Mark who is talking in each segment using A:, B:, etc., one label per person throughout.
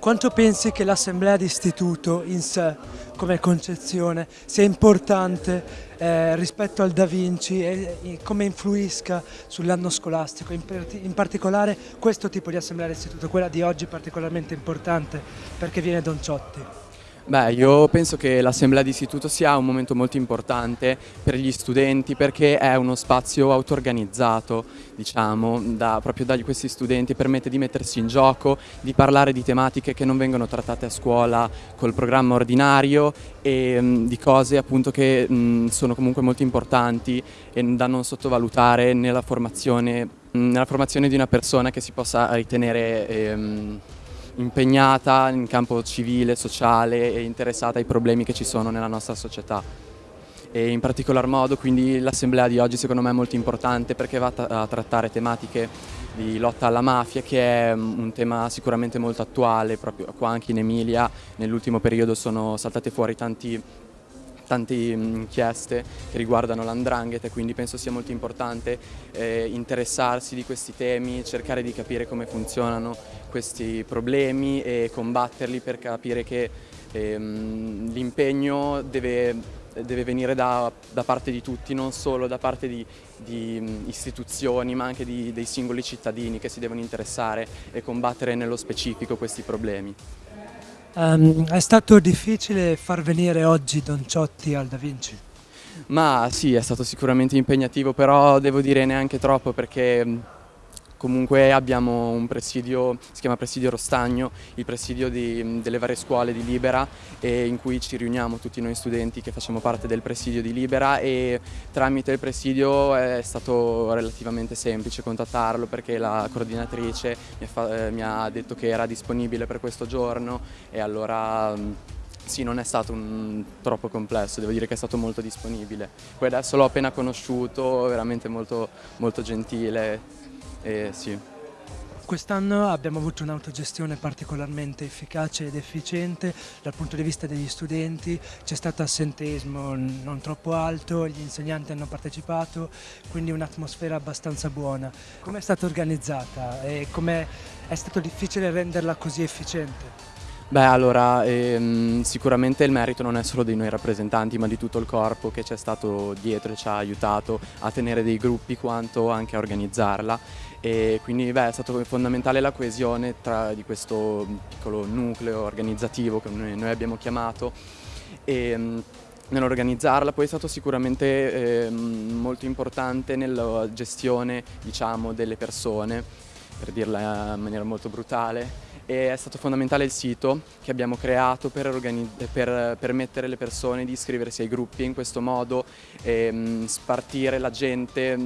A: Quanto pensi che l'assemblea d'istituto in sé, come concezione, sia importante eh, rispetto al Da Vinci e, e come influisca sull'anno scolastico? In, in, particolare questo tipo di assemblea d'istituto, quella di oggi particolarmente importante perché viene Don Ciotti.
B: Beh, io penso che l'assemblea d'istituto sia un momento molto importante per gli studenti perché è uno spazio auto-organizzato, diciamo, da, proprio da questi studenti, permette di mettersi in gioco, di parlare di tematiche che non vengono trattate a scuola col programma ordinario e mh, di cose appunto che mh, sono comunque molto importanti e da non sottovalutare nella formazione, mh, nella formazione di una persona che si possa ritenere... Ehm, impegnata in campo civile, sociale e interessata ai problemi che ci sono nella nostra società. E in particolar modo quindi l'assemblea di oggi secondo me è molto importante perché va a trattare tematiche di lotta alla mafia che è mm, un tema sicuramente molto attuale, proprio qua anche in Emilia nell'ultimo periodo sono saltate fuori tanti tante mm, inchieste che riguardano l'andrangheta e quindi penso sia molto importante eh, interessarsi di questi temi, cercare di capire come funzionano questi problemi e combatterli per capire che ehm, l'impegno deve, deve, venire da, da, parte di tutti, non solo da parte di, di mm, istituzioni ma anche di, dei singoli cittadini che si devono interessare e combattere nello specifico questi problemi.
A: Um, è stato difficile far venire oggi Don Ciotti al Da Vinci?
B: Ma sì, è stato sicuramente impegnativo, però devo dire neanche troppo perché Comunque abbiamo un presidio, si chiama Presidio Rostagno, il presidio di, delle varie scuole di Libera in cui ci riuniamo tutti noi studenti che facciamo parte del presidio di Libera e tramite il presidio è stato relativamente semplice contattarlo perché la coordinatrice mi ha, eh, mi ha detto che era disponibile per questo giorno e allora sì, non è stato un, troppo complesso, devo dire che è stato molto disponibile. Poi adesso l'ho appena conosciuto, veramente molto, molto gentile, eh, sì.
A: Quest'anno abbiamo avuto un'autogestione particolarmente efficace ed efficiente dal punto di vista degli studenti, c'è stato assenteismo non troppo alto, gli insegnanti hanno partecipato, quindi un'atmosfera abbastanza buona. Come è stata organizzata e come è stato difficile renderla così efficiente?
B: Beh, allora, ehm, sicuramente il merito non è solo dei noi rappresentanti, ma di tutto il corpo che ci è stato dietro e ci ha aiutato a tenere dei gruppi quanto anche a organizzarla. E quindi beh, è stato fondamentale la coesione tra, di questo piccolo nucleo organizzativo che noi, noi abbiamo chiamato. E, ehm, nell'organizzarla, poi è stato sicuramente eh, molto importante nella gestione diciamo, delle persone, per dirla in maniera molto brutale, e è stato fondamentale il sito che abbiamo creato per, per permettere alle persone di iscriversi ai gruppi e in questo modo ehm, spartire la gente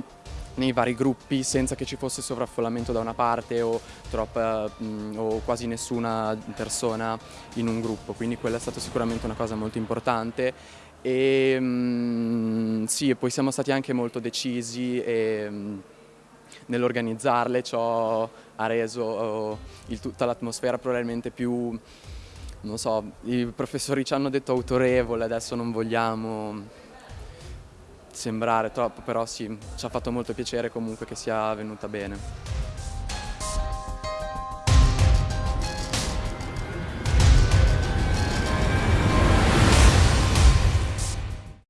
B: nei vari gruppi senza che ci fosse sovraffollamento da una parte o, troppa, mh, o quasi nessuna persona in un gruppo, quindi quella è stata sicuramente una cosa molto importante. E mh, sì, poi siamo stati anche molto decisi e, nell'organizzarle, ciò ha reso oh, il, tutta l'atmosfera probabilmente più, non so, i professori ci hanno detto autorevole, adesso non vogliamo sembrare troppo, però sì, ci ha fatto molto piacere comunque che sia venuta bene.